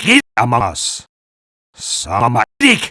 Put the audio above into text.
hid among us. Some are dick.